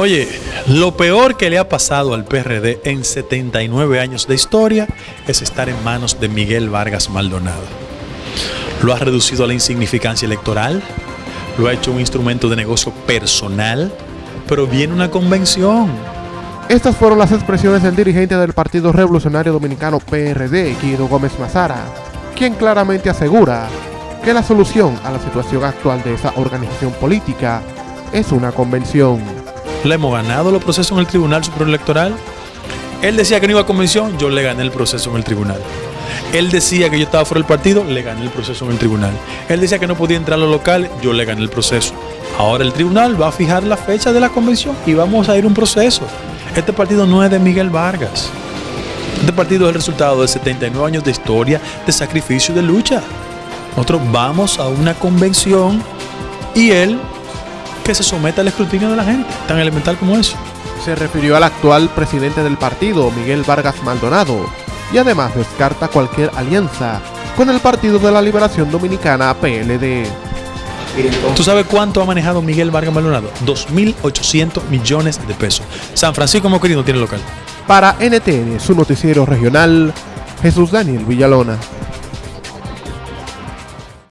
Oye, lo peor que le ha pasado al PRD en 79 años de historia es estar en manos de Miguel Vargas Maldonado. Lo ha reducido a la insignificancia electoral, lo ha hecho un instrumento de negocio personal, pero viene una convención. Estas fueron las expresiones del dirigente del Partido Revolucionario Dominicano PRD, Guido Gómez Mazara, quien claramente asegura que la solución a la situación actual de esa organización política es una convención. Le hemos ganado los procesos en el Tribunal Superior Electoral. Él decía que no iba a convención, yo le gané el proceso en el tribunal. Él decía que yo estaba fuera del partido, le gané el proceso en el tribunal. Él decía que no podía entrar a los locales, yo le gané el proceso. Ahora el tribunal va a fijar la fecha de la convención y vamos a ir a un proceso. Este partido no es de Miguel Vargas. Este partido es el resultado de 79 años de historia, de sacrificio y de lucha. Nosotros vamos a una convención y él que se someta al escrutinio de la gente, tan elemental como eso. Se refirió al actual presidente del partido, Miguel Vargas Maldonado, y además descarta cualquier alianza con el Partido de la Liberación Dominicana, PLD. ¿Tú sabes cuánto ha manejado Miguel Vargas Maldonado? 2.800 millones de pesos. San Francisco Moquerí no tiene local. Para NTN, su noticiero regional, Jesús Daniel Villalona.